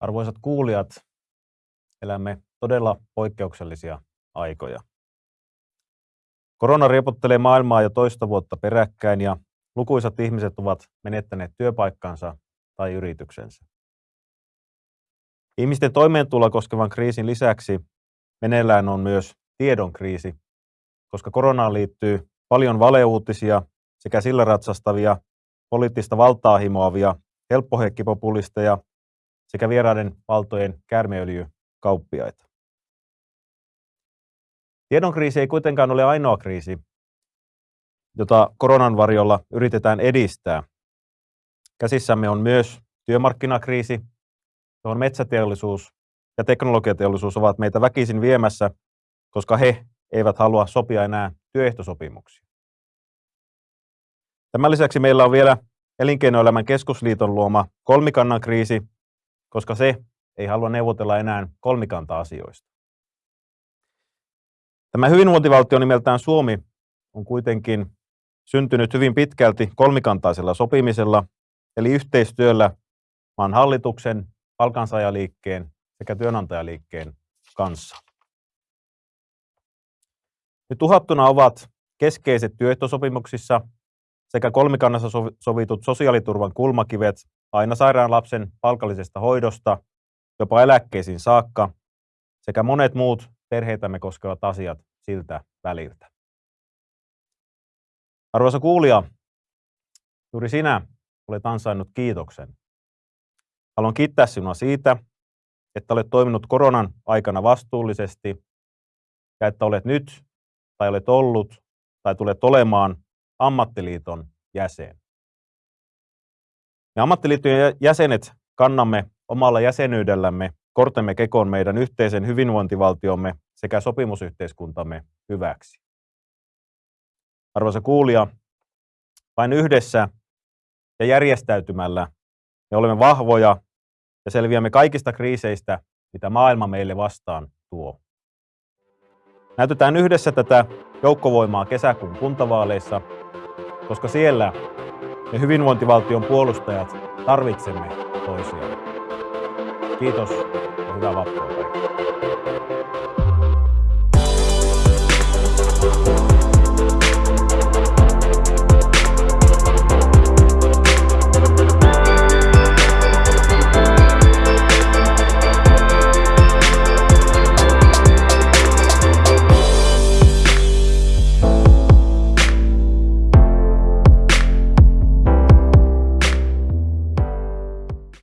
Arvoisat kuulijat, elämme todella poikkeuksellisia aikoja. Korona riepottelee maailmaa jo toista vuotta peräkkäin ja lukuisat ihmiset ovat menettäneet työpaikkansa tai yrityksensä. Ihmisten toimeentuloa koskevan kriisin lisäksi meneillään on myös tiedon kriisi, koska koronaan liittyy paljon valeuutisia sekä sillä ratsastavia, poliittista valtaa himoavia, helppohekkipopulisteja sekä vieraiden valtojen käärmeöljykauppiaita. Tiedon kriisi ei kuitenkaan ole ainoa kriisi, jota koronan varjolla yritetään edistää. Käsissämme on myös työmarkkinakriisi, johon metsäteollisuus ja teknologiateollisuus ovat meitä väkisin viemässä, koska he eivät halua sopia enää työehtosopimuksia. Tämän lisäksi meillä on vielä Elinkeinoelämän keskusliiton luoma kolmikannan kriisi, koska se ei halua neuvotella enää kolmikanta-asioista. Tämä hyvinvointivaltio nimeltään Suomi on kuitenkin syntynyt hyvin pitkälti kolmikantaisella sopimisella, eli yhteistyöllä maan hallituksen, palkansaajaliikkeen sekä työnantajaliikkeen kanssa. Nyt uhattuna ovat keskeiset työehtosopimuksissa sekä kolmikannassa sovitut sosiaaliturvan kulmakivet aina sairaan lapsen palkallisesta hoidosta jopa eläkkeisiin saakka sekä monet muut perheitämme koskevat asiat siltä väliltä. Arvoisa kuulija, juuri sinä olet ansainnut kiitoksen. Haluan kiittää sinua siitä, että olet toiminut koronan aikana vastuullisesti ja että olet nyt tai olet ollut tai tulet olemaan ammattiliiton jäsen. Me ammattiliittojen jäsenet kannamme omalla jäsenyydellämme kortemme kekoon meidän yhteisen hyvinvointivaltiomme sekä sopimusyhteiskuntamme hyväksi. Arvoisa kuulija, vain yhdessä ja järjestäytymällä me olemme vahvoja ja selviämme kaikista kriiseistä, mitä maailma meille vastaan tuo. Näytetään yhdessä tätä joukkovoimaa kesäkuun kuntavaaleissa, koska siellä me hyvinvointivaltion puolustajat tarvitsemme toisiaan. Kiitos ja hyvää vappua